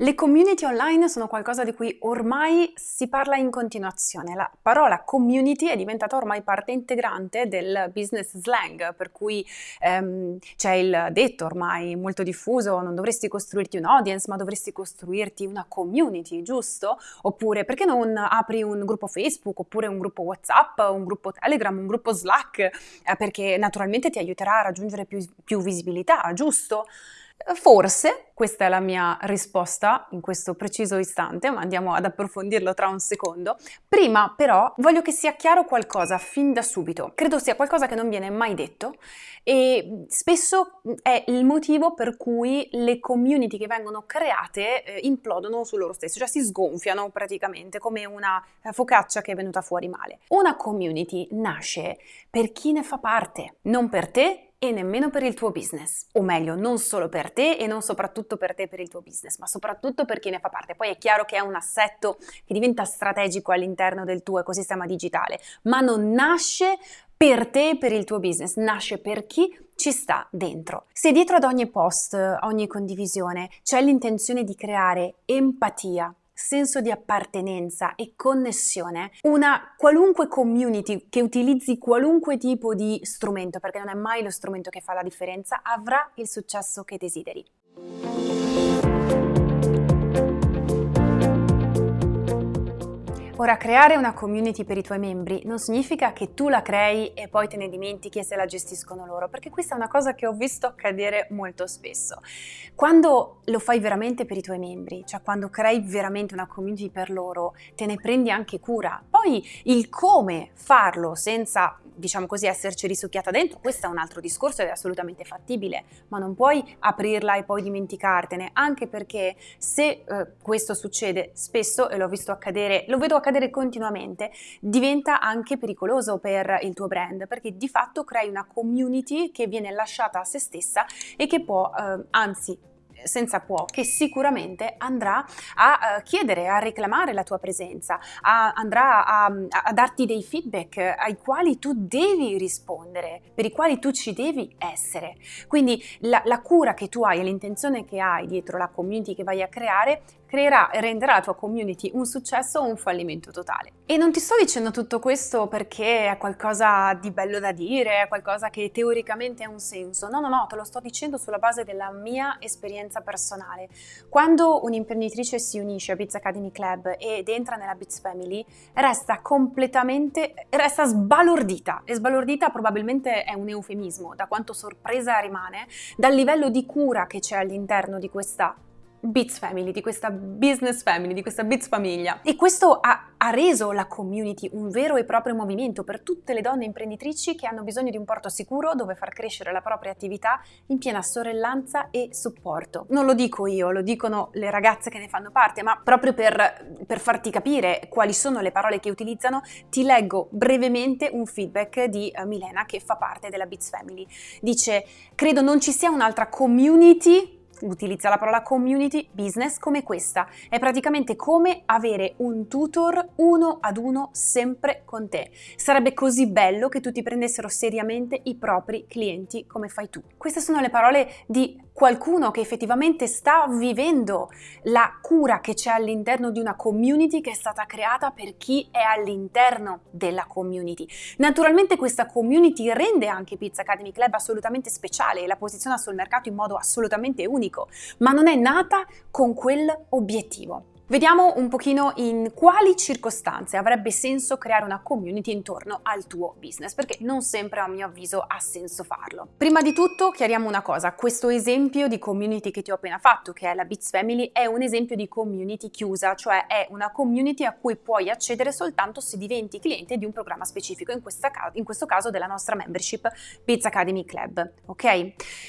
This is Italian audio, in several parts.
Le community online sono qualcosa di cui ormai si parla in continuazione. La parola community è diventata ormai parte integrante del business slang, per cui ehm, c'è il detto ormai molto diffuso, non dovresti costruirti un audience, ma dovresti costruirti una community, giusto? Oppure perché non apri un gruppo Facebook, oppure un gruppo WhatsApp, un gruppo Telegram, un gruppo Slack, eh, perché naturalmente ti aiuterà a raggiungere più, più visibilità, giusto? Forse, questa è la mia risposta in questo preciso istante, ma andiamo ad approfondirlo tra un secondo. Prima però voglio che sia chiaro qualcosa fin da subito. Credo sia qualcosa che non viene mai detto e spesso è il motivo per cui le community che vengono create eh, implodono su loro stesse, cioè si sgonfiano praticamente come una focaccia che è venuta fuori male. Una community nasce per chi ne fa parte, non per te e nemmeno per il tuo business, o meglio, non solo per te e non soprattutto per te per il tuo business, ma soprattutto per chi ne fa parte. Poi è chiaro che è un assetto che diventa strategico all'interno del tuo ecosistema digitale, ma non nasce per te e per il tuo business, nasce per chi ci sta dentro. Se dietro ad ogni post, ogni condivisione c'è l'intenzione di creare empatia, senso di appartenenza e connessione, una qualunque community che utilizzi qualunque tipo di strumento, perché non è mai lo strumento che fa la differenza, avrà il successo che desideri. Ora, creare una community per i tuoi membri non significa che tu la crei e poi te ne dimentichi e se la gestiscono loro, perché questa è una cosa che ho visto accadere molto spesso. Quando lo fai veramente per i tuoi membri, cioè quando crei veramente una community per loro, te ne prendi anche cura. Poi il come farlo senza diciamo così, esserci risucchiata dentro, questo è un altro discorso ed è assolutamente fattibile, ma non puoi aprirla e poi dimenticartene, anche perché se eh, questo succede spesso, e l'ho visto accadere, lo vedo accadere continuamente, diventa anche pericoloso per il tuo brand, perché di fatto crei una community che viene lasciata a se stessa e che può, eh, anzi, senza può, che sicuramente andrà a uh, chiedere, a reclamare la tua presenza, a, andrà a, a, darti dei feedback ai quali tu devi rispondere, per i quali tu ci devi essere. Quindi la, la cura che tu hai e l'intenzione che hai dietro la community che vai a creare creerà e renderà la tua community un successo o un fallimento totale. E non ti sto dicendo tutto questo perché è qualcosa di bello da dire, è qualcosa che teoricamente ha un senso. No, no, no, te lo sto dicendo sulla base della mia esperienza personale. Quando un'imprenditrice si unisce a Biz Academy Club ed entra nella Biz Family, resta completamente, resta sbalordita. E sbalordita probabilmente è un eufemismo, da quanto sorpresa rimane dal livello di cura che c'è all'interno di questa Bits Family, di questa business family, di questa Bits famiglia. E questo ha, ha, reso la community un vero e proprio movimento per tutte le donne imprenditrici che hanno bisogno di un porto sicuro dove far crescere la propria attività in piena sorellanza e supporto. Non lo dico io, lo dicono le ragazze che ne fanno parte, ma proprio per, per farti capire quali sono le parole che utilizzano, ti leggo brevemente un feedback di uh, Milena che fa parte della Bits Family. Dice, credo non ci sia un'altra community utilizza la parola community business come questa. È praticamente come avere un tutor uno ad uno sempre con te. Sarebbe così bello che tutti prendessero seriamente i propri clienti come fai tu. Queste sono le parole di qualcuno che effettivamente sta vivendo la cura che c'è all'interno di una community che è stata creata per chi è all'interno della community. Naturalmente questa community rende anche Pizza Academy Club assolutamente speciale e la posiziona sul mercato in modo assolutamente unico, ma non è nata con quell'obiettivo. Vediamo un pochino in quali circostanze avrebbe senso creare una community intorno al tuo business, perché non sempre a mio avviso ha senso farlo. Prima di tutto chiariamo una cosa, questo esempio di community che ti ho appena fatto, che è la Bits Family, è un esempio di community chiusa, cioè è una community a cui puoi accedere soltanto se diventi cliente di un programma specifico, in, ca in questo caso della nostra membership Bits Academy Club, ok?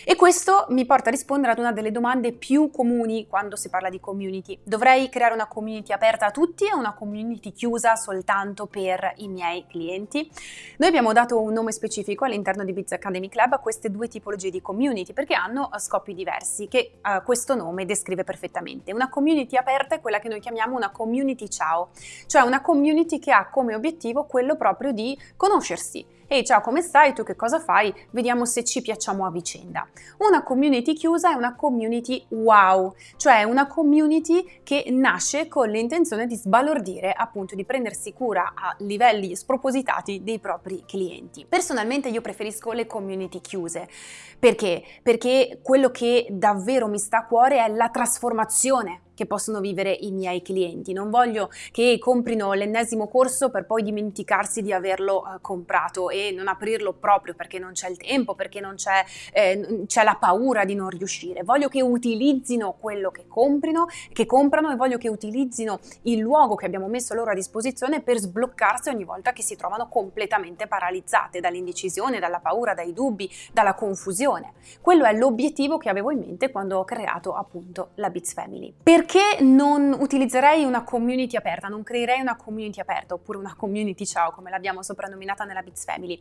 E questo mi porta a rispondere ad una delle domande più comuni quando si parla di community. Dovrei creare creare una community aperta a tutti o una community chiusa soltanto per i miei clienti. Noi abbiamo dato un nome specifico all'interno di Biz Academy Club a queste due tipologie di community perché hanno eh, scopi diversi che uh, questo nome descrive perfettamente. Una community aperta è quella che noi chiamiamo una community ciao, cioè una community che ha come obiettivo quello proprio di conoscersi, ehi ciao come stai, tu che cosa fai, vediamo se ci piacciamo a vicenda. Una community chiusa è una community wow, cioè una community che nasce con l'intenzione di sbalordire, appunto di prendersi cura a livelli spropositati dei propri clienti. Personalmente io preferisco le community chiuse, perché? Perché quello che davvero mi sta a cuore è la trasformazione che possono vivere i miei clienti. Non voglio che comprino l'ennesimo corso per poi dimenticarsi di averlo eh, comprato e non aprirlo proprio perché non c'è il tempo, perché non c'è, eh, c'è la paura di non riuscire. Voglio che utilizzino quello che comprino, che comprano e voglio che utilizzino il luogo che abbiamo messo loro a disposizione per sbloccarsi ogni volta che si trovano completamente paralizzate dall'indecisione, dalla paura, dai dubbi, dalla confusione. Quello è l'obiettivo che avevo in mente quando ho creato appunto la Bits Family. Perché perché non utilizzerei una community aperta, non creerei una community aperta oppure una community ciao come l'abbiamo soprannominata nella Bits Family?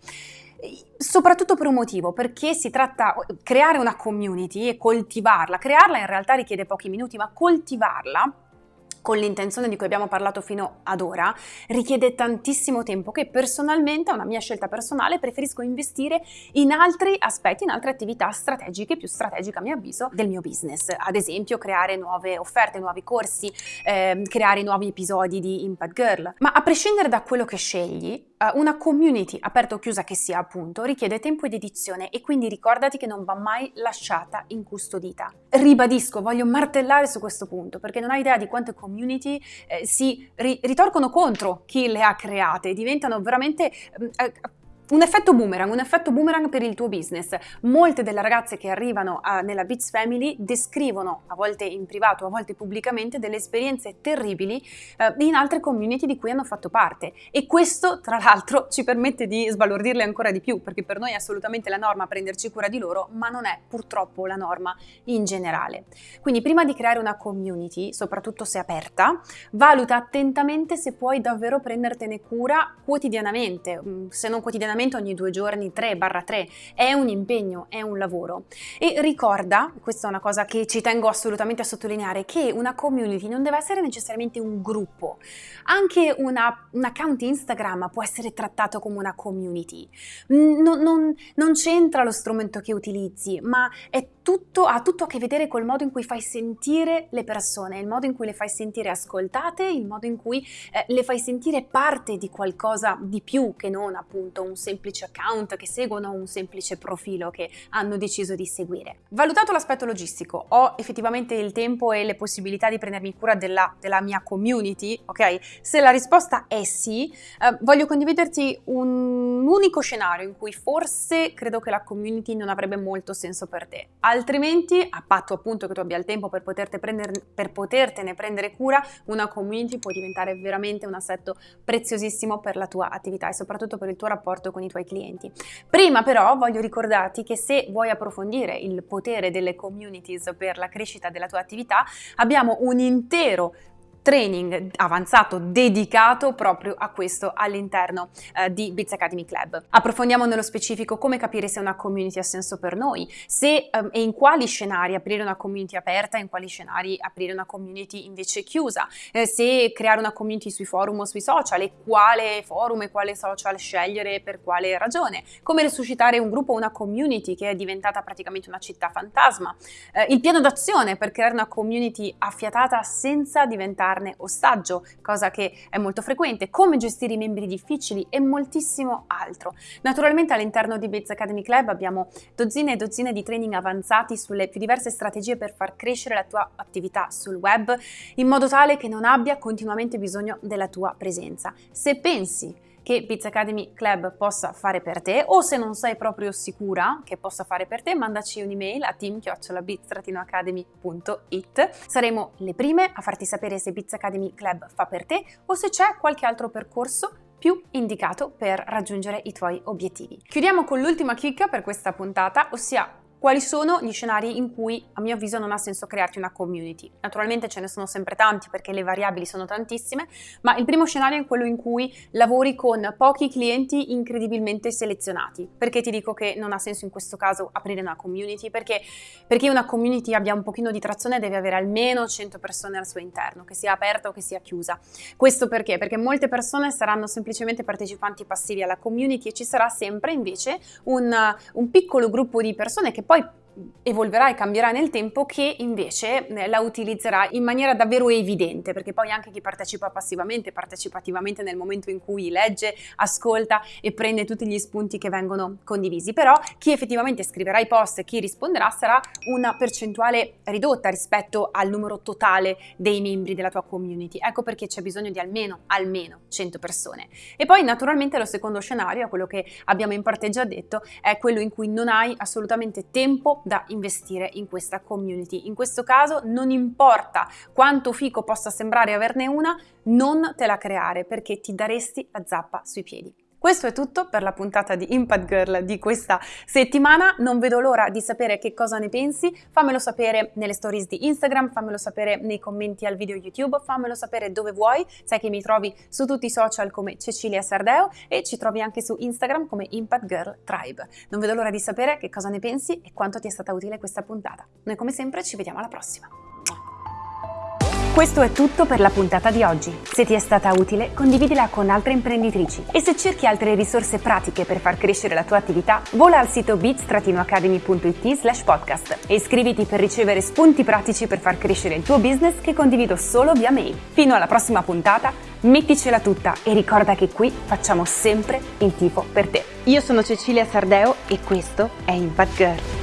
Soprattutto per un motivo, perché si tratta di creare una community e coltivarla. Crearla in realtà richiede pochi minuti, ma coltivarla con l'intenzione di cui abbiamo parlato fino ad ora, richiede tantissimo tempo che personalmente, è una mia scelta personale, preferisco investire in altri aspetti, in altre attività strategiche, più strategiche a mio avviso, del mio business. Ad esempio creare nuove offerte, nuovi corsi, eh, creare nuovi episodi di Impact Girl. Ma a prescindere da quello che scegli, una community, aperta o chiusa che sia appunto, richiede tempo ed edizione e quindi ricordati che non va mai lasciata incustodita. Ribadisco, voglio martellare su questo punto perché non hai idea di quante community eh, si ri- ritorcono contro chi le ha create, diventano veramente eh, un effetto boomerang, un effetto boomerang per il tuo business. Molte delle ragazze che arrivano a, nella Beats Family descrivono, a volte in privato, a volte pubblicamente, delle esperienze terribili eh, in altre community di cui hanno fatto parte. E questo, tra l'altro, ci permette di sbalordirle ancora di più, perché per noi è assolutamente la norma prenderci cura di loro, ma non è purtroppo la norma in generale. Quindi prima di creare una community, soprattutto se aperta, valuta attentamente se puoi davvero prendertene cura quotidianamente, mm, se non quotidianamente ogni due giorni 3-3 è un impegno, è un lavoro. E ricorda, questa è una cosa che ci tengo assolutamente a sottolineare, che una community non deve essere necessariamente un gruppo. Anche una, un account Instagram può essere trattato come una community. Non, non, non c'entra lo strumento che utilizzi, ma è tutto, ha tutto a che vedere col modo in cui fai sentire le persone, il modo in cui le fai sentire ascoltate, il modo in cui eh, le fai sentire parte di qualcosa di più che non appunto un semplice account che seguono un semplice profilo che hanno deciso di seguire. Valutato l'aspetto logistico, ho effettivamente il tempo e le possibilità di prendermi cura della, della mia community, ok? Se la risposta è sì, eh, voglio condividerti un unico scenario in cui forse credo che la community non avrebbe molto senso per te. Altrimenti, a patto appunto che tu abbia il tempo per, prendere, per potertene prendere cura, una community può diventare veramente un assetto preziosissimo per la tua attività e soprattutto per il tuo rapporto con i tuoi clienti. Prima però voglio ricordarti che se vuoi approfondire il potere delle communities per la crescita della tua attività, abbiamo un intero training avanzato dedicato proprio a questo all'interno eh, di Biz Academy Club. Approfondiamo nello specifico come capire se una community ha senso per noi, se um, e in quali scenari aprire una community aperta, in quali scenari aprire una community invece chiusa, eh, se creare una community sui forum o sui social e quale forum e quale social scegliere per quale ragione, come resuscitare un gruppo o una community che è diventata praticamente una città fantasma, eh, il piano d'azione per creare una community affiatata senza diventare farne ostaggio, cosa che è molto frequente, come gestire i membri difficili e moltissimo altro. Naturalmente all'interno di Biz Academy Club abbiamo dozzine e dozzine di training avanzati sulle più diverse strategie per far crescere la tua attività sul web in modo tale che non abbia continuamente bisogno della tua presenza. Se pensi che Biz Academy Club possa fare per te o se non sei proprio sicura che possa fare per te mandaci un'email a team-biz-academy.it saremo le prime a farti sapere se Biz Academy Club fa per te o se c'è qualche altro percorso più indicato per raggiungere i tuoi obiettivi. Chiudiamo con l'ultima chicca per questa puntata, ossia quali sono gli scenari in cui a mio avviso non ha senso crearti una community. Naturalmente ce ne sono sempre tanti perché le variabili sono tantissime, ma il primo scenario è quello in cui lavori con pochi clienti incredibilmente selezionati. Perché ti dico che non ha senso in questo caso aprire una community? Perché, perché una community abbia un pochino di trazione deve avere almeno 100 persone al suo interno, che sia aperta o che sia chiusa. Questo perché? Perché molte persone saranno semplicemente partecipanti passivi alla community e ci sarà sempre invece un, un piccolo gruppo di persone che poi evolverà e cambierà nel tempo che invece eh, la utilizzerà in maniera davvero evidente perché poi anche chi partecipa passivamente partecipa attivamente nel momento in cui legge, ascolta e prende tutti gli spunti che vengono condivisi. Però chi effettivamente scriverà i post e chi risponderà sarà una percentuale ridotta rispetto al numero totale dei membri della tua community. Ecco perché c'è bisogno di almeno almeno 100 persone. E poi naturalmente lo secondo scenario quello che abbiamo in parte già detto è quello in cui non hai assolutamente tempo da investire in questa community. In questo caso non importa quanto fico possa sembrare averne una, non te la creare perché ti daresti la zappa sui piedi. Questo è tutto per la puntata di Impact Girl di questa settimana, non vedo l'ora di sapere che cosa ne pensi, fammelo sapere nelle stories di Instagram, fammelo sapere nei commenti al video YouTube, fammelo sapere dove vuoi, sai che mi trovi su tutti i social come Cecilia Sardeo e ci trovi anche su Instagram come Impact Girl Tribe. Non vedo l'ora di sapere che cosa ne pensi e quanto ti è stata utile questa puntata. Noi come sempre ci vediamo alla prossima. Questo è tutto per la puntata di oggi. Se ti è stata utile, condividila con altre imprenditrici. E se cerchi altre risorse pratiche per far crescere la tua attività, vola al sito bits-academy.it slash podcast e iscriviti per ricevere spunti pratici per far crescere il tuo business che condivido solo via mail. Fino alla prossima puntata, metticela tutta e ricorda che qui facciamo sempre il tifo per te. Io sono Cecilia Sardeo e questo è Impact Girl.